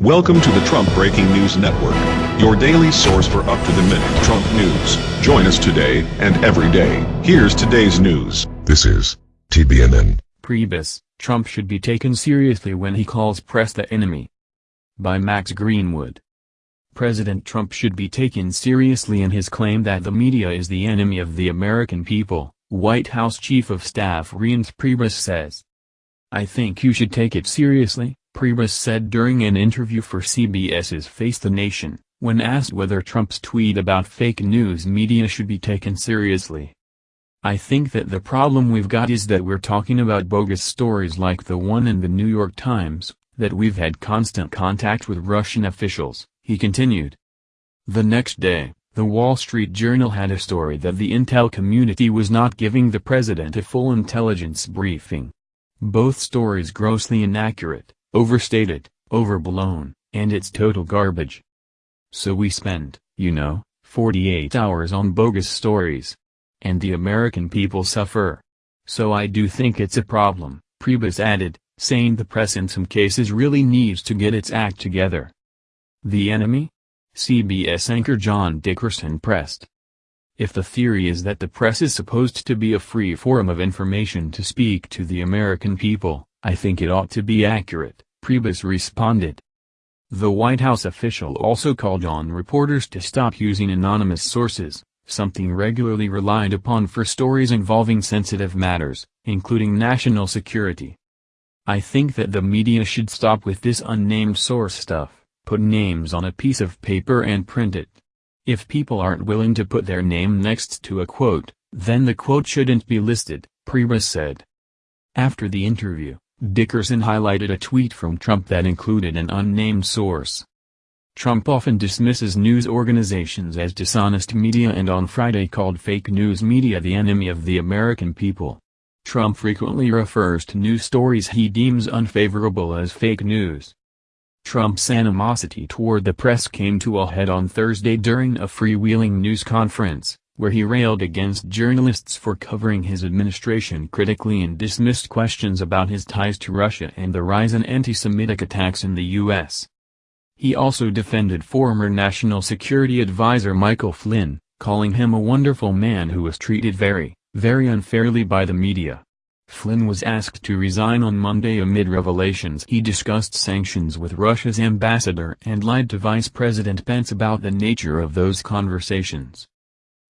Welcome to the Trump Breaking News Network, your daily source for up-to-the-minute Trump news. Join us today and every day. Here's today's news. This is TBNN. Priebus, Trump should be taken seriously when he calls press the enemy. By Max Greenwood. President Trump should be taken seriously in his claim that the media is the enemy of the American people, White House Chief of Staff Reince Priebus says. I think you should take it seriously, Priebus said during an interview for CBS's Face the Nation, when asked whether Trump's tweet about fake news media should be taken seriously. I think that the problem we've got is that we're talking about bogus stories like the one in the New York Times, that we've had constant contact with Russian officials, he continued. The next day, the Wall Street Journal had a story that the intel community was not giving the president a full intelligence briefing. Both stories grossly inaccurate overstated, overblown, and it's total garbage. So we spend, you know, 48 hours on bogus stories. And the American people suffer. So I do think it's a problem, Priebus added, saying the press in some cases really needs to get its act together. The enemy? CBS anchor John Dickerson pressed. If the theory is that the press is supposed to be a free forum of information to speak to the American people, I think it ought to be accurate, Priebus responded. The White House official also called on reporters to stop using anonymous sources, something regularly relied upon for stories involving sensitive matters, including national security. I think that the media should stop with this unnamed source stuff, put names on a piece of paper and print it. If people aren't willing to put their name next to a quote, then the quote shouldn't be listed, Priebus said. After the interview, Dickerson highlighted a tweet from Trump that included an unnamed source. Trump often dismisses news organizations as dishonest media and on Friday called fake news media the enemy of the American people. Trump frequently refers to news stories he deems unfavorable as fake news. Trump's animosity toward the press came to a head on Thursday during a freewheeling news conference, where he railed against journalists for covering his administration critically and dismissed questions about his ties to Russia and the rise in anti-Semitic attacks in the U.S. He also defended former National Security Advisor Michael Flynn, calling him a wonderful man who was treated very, very unfairly by the media. Flynn was asked to resign on Monday amid revelations he discussed sanctions with Russia's ambassador and lied to Vice President Pence about the nature of those conversations.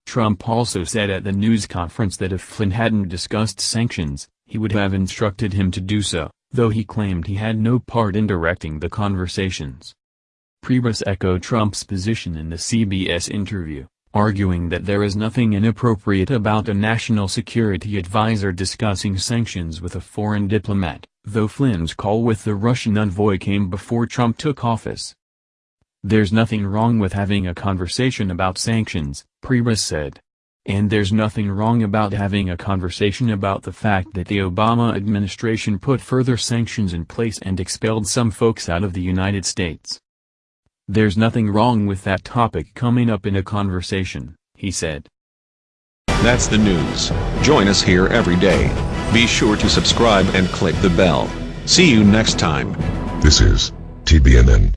Trump also said at the news conference that if Flynn hadn't discussed sanctions, he would have instructed him to do so, though he claimed he had no part in directing the conversations. Priebus echoed Trump's position in the CBS interview, arguing that there is nothing inappropriate about a national security advisor discussing sanctions with a foreign diplomat, though Flynn's call with the Russian envoy came before Trump took office. There's nothing wrong with having a conversation about sanctions, Priebus said. And there's nothing wrong about having a conversation about the fact that the Obama administration put further sanctions in place and expelled some folks out of the United States. There's nothing wrong with that topic coming up in a conversation, he said. That's the news. Join us here every day. Be sure to subscribe and click the bell. See you next time. This is TBNN.